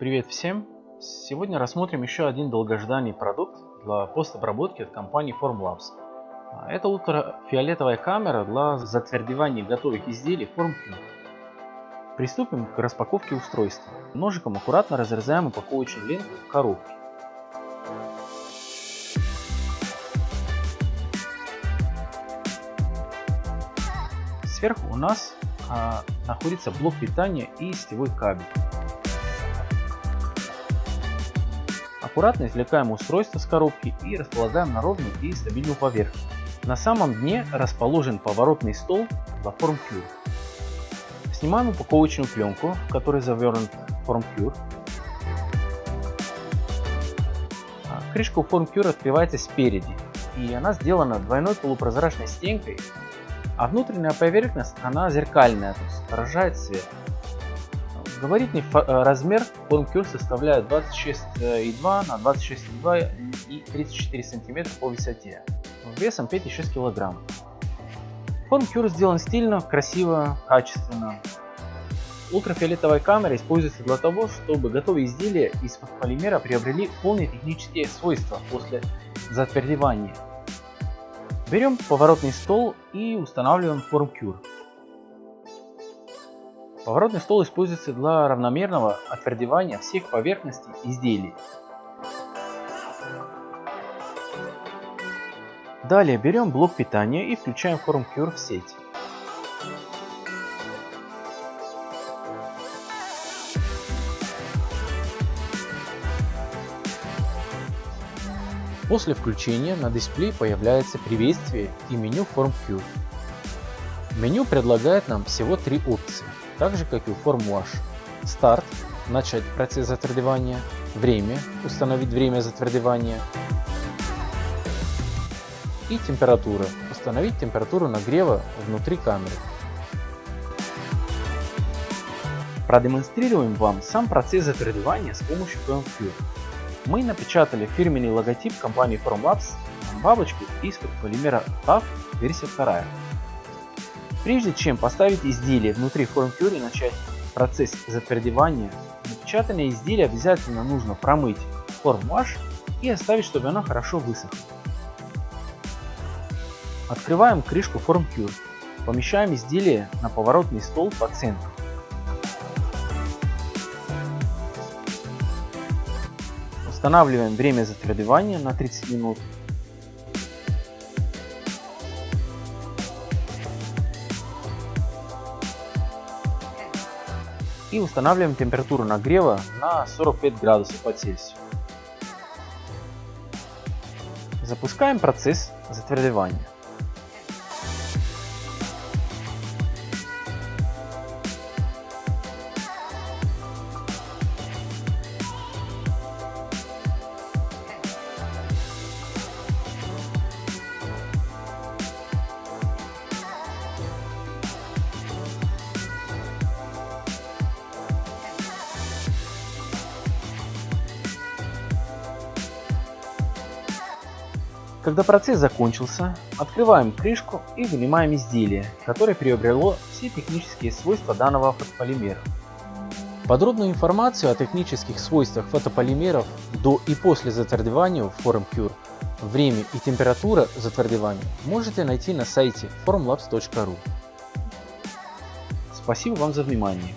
Привет всем! Сегодня рассмотрим еще один долгожданный продукт для постобработки от компании Formlabs. Это ультрафиолетовая камера для затвердевания готовых изделий FormQ. Приступим к распаковке устройства. Ножиком аккуратно разрезаем упаковочную ленту в коробке. Сверху у нас а, находится блок питания и сетевой кабель. Аккуратно извлекаем устройство с коробки и располагаем на ровную и стабильную поверхность. На самом дне расположен поворотный стол для FormCure. Снимаем упаковочную пленку, в которой завернут FormCure. А, крышка у FormCure открывается спереди, и она сделана двойной полупрозрачной стенкой а внутренняя поверхность, она зеркальная, то есть отражает свет. Габаритный э, размер форм составляет 26,2 на 26,2 и 34 см по высоте, весом 5,6 кг. Форм сделан стильно, красиво, качественно. Ультрафиолетовая камера используется для того, чтобы готовые изделия из полимера приобрели полные технические свойства после затвердевания. Берем поворотный стол и устанавливаем форм Cure. Поворотный стол используется для равномерного отвердевания всех поверхностей изделий. Далее берем блок питания и включаем форм Cure в сеть. После включения на дисплее появляется приветствие и меню FormQ. Меню предлагает нам всего три опции, так же как и у FormWash. Старт – начать процесс затвердевания, время – установить время затвердевания и температура – установить температуру нагрева внутри камеры. Продемонстрируем вам сам процесс затвердевания с помощью FormQ мы напечатали фирменный логотип компании Formlabs бабочку из полимера TAF версия 2. Прежде чем поставить изделие внутри FormCure и начать процесс затвердевания, напечатанное изделие обязательно нужно промыть FormWash и оставить, чтобы оно хорошо высохло. Открываем крышку FormCure, помещаем изделие на поворотный стол по центру. Устанавливаем время затвердевания на 30 минут. И устанавливаем температуру нагрева на 45 градусов по Цельсию. Запускаем процесс затвердевания. Когда процесс закончился, открываем крышку и вынимаем изделие, которое приобрело все технические свойства данного фотополимера. Подробную информацию о технических свойствах фотополимеров до и после затвердевания в FormCure, время и температура затвердевания можете найти на сайте formlabs.ru. Спасибо вам за внимание.